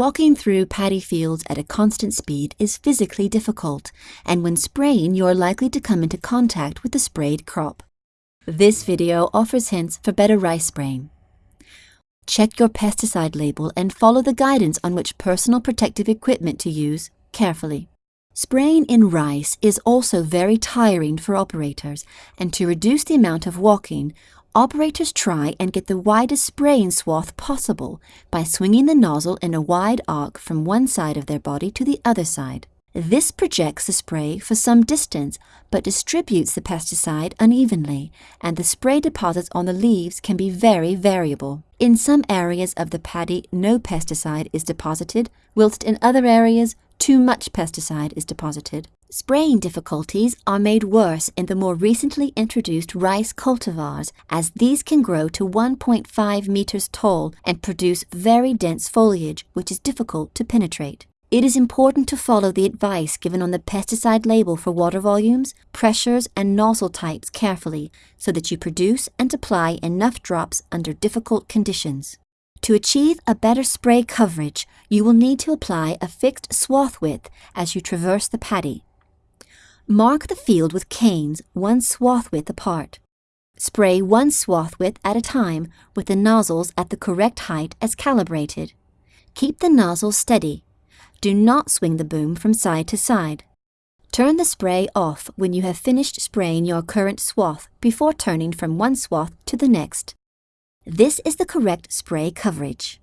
Walking through paddy fields at a constant speed is physically difficult, and when spraying you are likely to come into contact with the sprayed crop. This video offers hints for better rice spraying. Check your pesticide label and follow the guidance on which personal protective equipment to use carefully. Spraying in rice is also very tiring for operators, and to reduce the amount of walking, operators try and get the widest spraying swath possible by swinging the nozzle in a wide arc from one side of their body to the other side. This projects the spray for some distance but distributes the pesticide unevenly, and the spray deposits on the leaves can be very variable. In some areas of the paddy, no pesticide is deposited, whilst in other areas, too much pesticide is deposited. Spraying difficulties are made worse in the more recently introduced rice cultivars, as these can grow to 1.5 meters tall and produce very dense foliage, which is difficult to penetrate. It is important to follow the advice given on the pesticide label for water volumes, pressures, and nozzle types carefully so that you produce and apply enough drops under difficult conditions. To achieve a better spray coverage, you will need to apply a fixed swath width as you traverse the paddy. Mark the field with canes one swath width apart. Spray one swath width at a time with the nozzles at the correct height as calibrated. Keep the nozzle steady do not swing the boom from side to side. Turn the spray off when you have finished spraying your current swath before turning from one swath to the next. This is the correct spray coverage.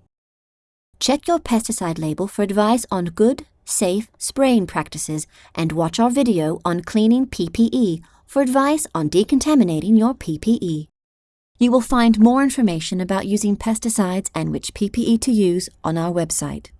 Check your pesticide label for advice on good, safe spraying practices and watch our video on cleaning PPE for advice on decontaminating your PPE. You will find more information about using pesticides and which PPE to use on our website.